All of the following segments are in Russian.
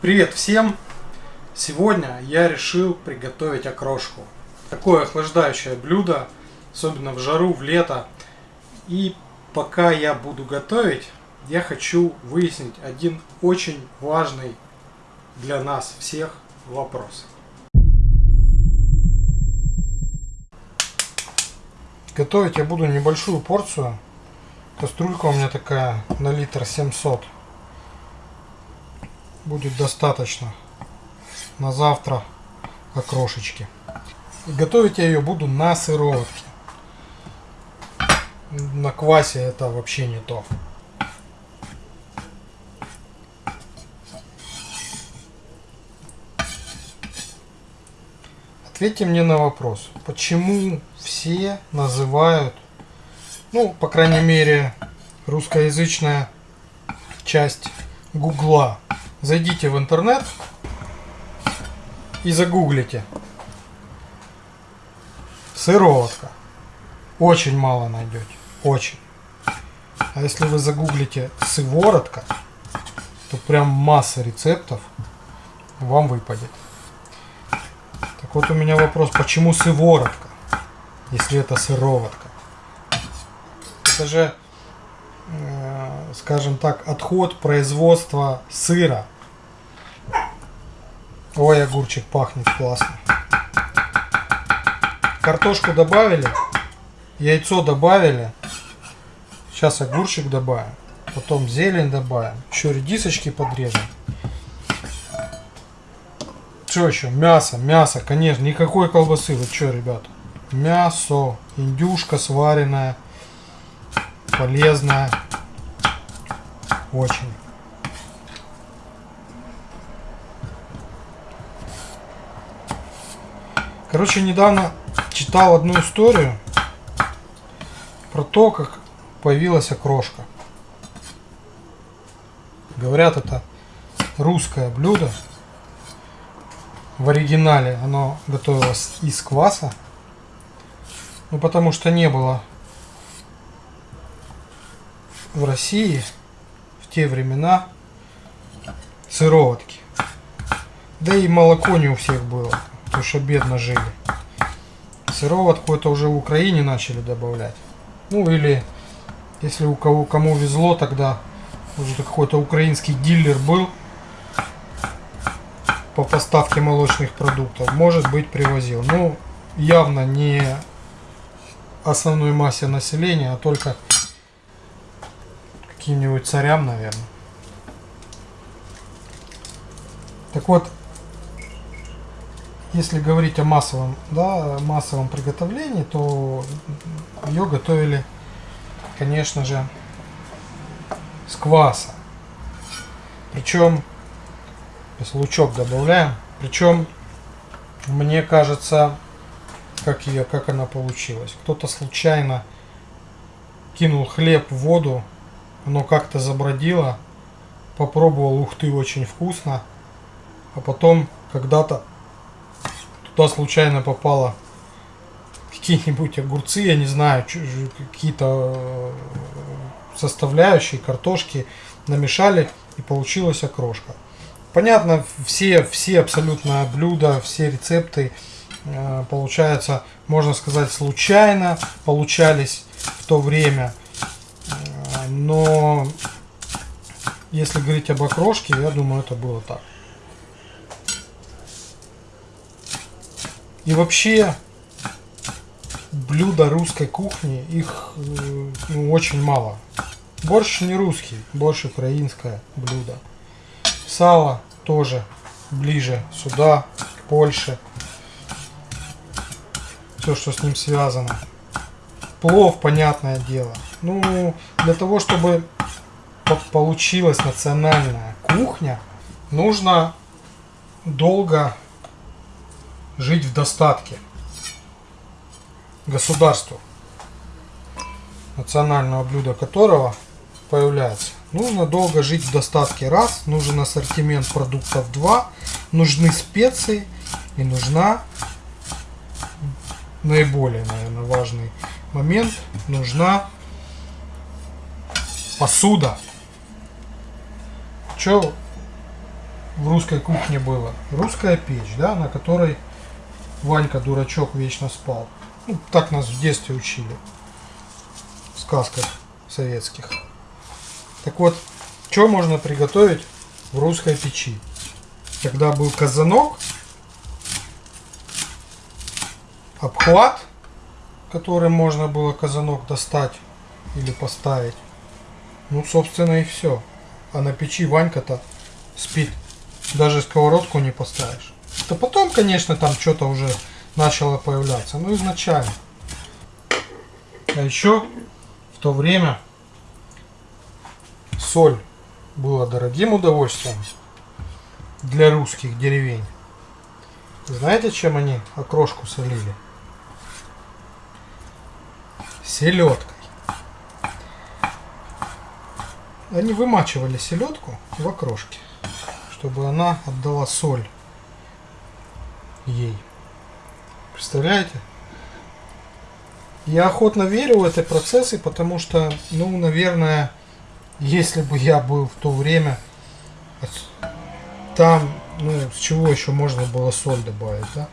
Привет всем! Сегодня я решил приготовить окрошку. Такое охлаждающее блюдо, особенно в жару, в лето. И пока я буду готовить, я хочу выяснить один очень важный для нас всех вопрос. Готовить я буду небольшую порцию. Кастрюлька у меня такая на литр 700. Будет достаточно на завтра окрошечки. И готовить я ее буду на сыроватке. На квасе это вообще не то. Ответьте мне на вопрос, почему все называют, ну, по крайней мере, русскоязычная часть Гугла. Зайдите в интернет и загуглите. Сыроватка. Очень мало найдете. Очень. А если вы загуглите сыворотка, то прям масса рецептов вам выпадет. Так вот у меня вопрос, почему сыворотка, если это сыроватка? Это же, скажем так, отход производства сыра. Ой, огурчик пахнет классно. Картошку добавили, яйцо добавили. Сейчас огурчик добавим, потом зелень добавим, еще редисочки подрежем. Что еще? Мясо, мясо, конечно. Никакой колбасы. Вы что, ребята? Мясо, индюшка сваренная, полезная. Очень. Короче, недавно читал одну историю про то, как появилась окрошка. Говорят, это русское блюдо в оригинале оно готовилось из кваса. Ну, потому что не было в России те времена сыроватки. Да и молоко не у всех было, потому что бедно жили. Сыроватку это уже в Украине начали добавлять. Ну или если у кого кому везло тогда, уже какой-то украинский дилер был, по поставке молочных продуктов, может быть привозил. Ну, явно не основной массе населения, а только каким-нибудь царям, наверное. Так вот, если говорить о массовом, да, массовом приготовлении, то ее готовили, конечно же, с кваса. Причем Сейчас лучок добавляем. Причем, мне кажется, как ее, как она получилась. Кто-то случайно кинул хлеб в воду, оно как-то забродило, попробовал, ух ты, очень вкусно, а потом когда-то туда случайно попало какие-нибудь огурцы, я не знаю, какие-то э, составляющие, картошки намешали и получилась окрошка. Понятно, все, все абсолютно блюда, все рецепты, э, получается, можно сказать, случайно получались в то время. Но если говорить об окрошке, я думаю, это было так. И вообще, блюда русской кухни, их э, ну, очень мало. Борщ не русский, борщ украинское блюдо. Сало тоже ближе сюда, к Польше. Все, что с ним связано. Плов, понятное дело. Ну, для того, чтобы получилась национальная кухня, нужно долго жить в достатке государству, национального блюда которого появляется. Нужно долго жить в достатке. Раз, нужен ассортимент продуктов. Два, нужны специи и нужна наиболее, наверное, важный момент, нужна посуда. Что в русской кухне было? Русская печь, да, на которой Ванька, дурачок, вечно спал. Ну, так нас в детстве учили. В сказках советских. Так вот, что можно приготовить в русской печи? Когда был казанок, обхват, которым можно было казанок достать или поставить. Ну, собственно, и все. А на печи Ванька-то спит. Даже сковородку не поставишь. То потом, конечно, там что-то уже начало появляться. Но изначально. А еще в то время соль была дорогим удовольствием для русских деревень. Знаете, чем они окрошку солили? Селедкой. Они вымачивали селедку в окрошке, чтобы она отдала соль ей. Представляете? Я охотно верю в эти процессы, потому что, ну, наверное, если бы я был в то время, там, ну, с чего еще можно было соль добавить, да?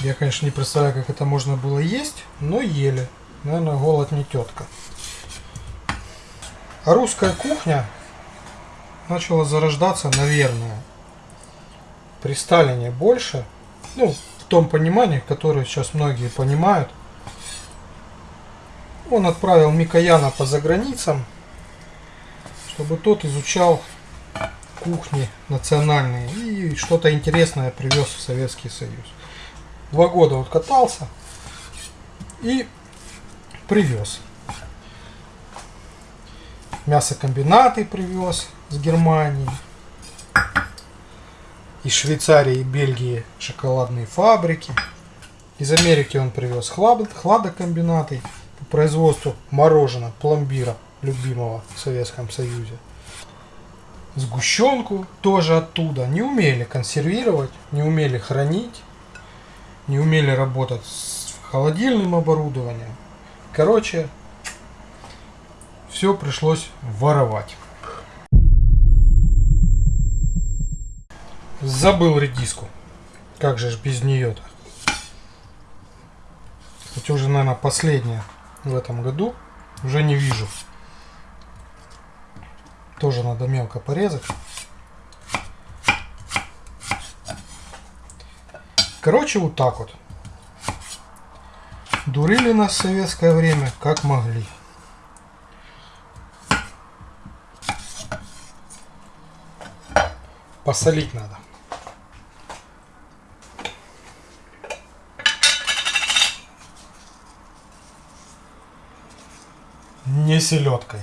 Я, конечно, не представляю, как это можно было есть, но ели. Наверное, голод не тетка. Русская кухня начала зарождаться, наверное, при Сталине больше. Ну, в том понимании, которое сейчас многие понимают. Он отправил Микояна по заграницам, чтобы тот изучал кухни национальные и что-то интересное привез в Советский Союз. Два года он катался и привез мясокомбинаты привез с Германии. Из Швейцарии и Бельгии шоколадные фабрики. Из Америки он привез хлад, хладокомбинаты по производству мороженого, пломбира, любимого в Советском Союзе. Сгущенку тоже оттуда. Не умели консервировать, не умели хранить, не умели работать с холодильным оборудованием. Короче, все пришлось воровать. Забыл редиску. Как же ж без нее-то? Это уже, наверное, последняя в этом году. Уже не вижу. Тоже надо мелко порезать. Короче, вот так вот. Дурили нас в советское время как могли. Посолить надо. Не селедкой.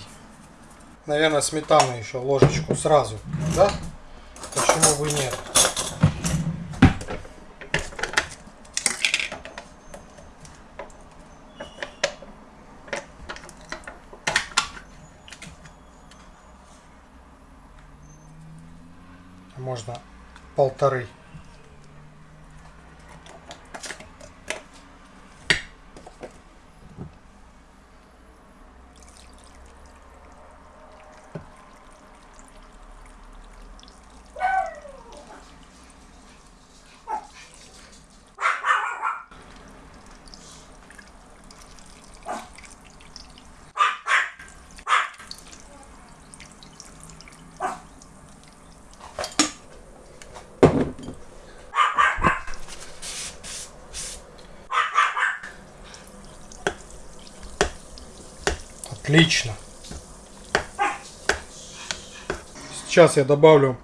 Наверное, сметану еще ложечку сразу, да? Почему бы нет? Можно полторы. Отлично. Сейчас я добавлю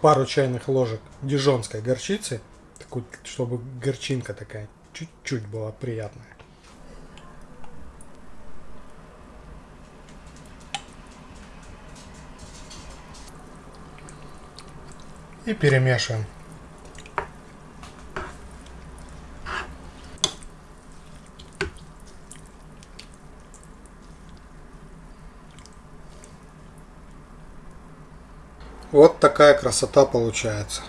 пару чайных ложек дижонской горчицы, такой, чтобы горчинка такая чуть-чуть была приятная. И перемешиваем. Вот такая красота получается.